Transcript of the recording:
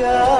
Yeah.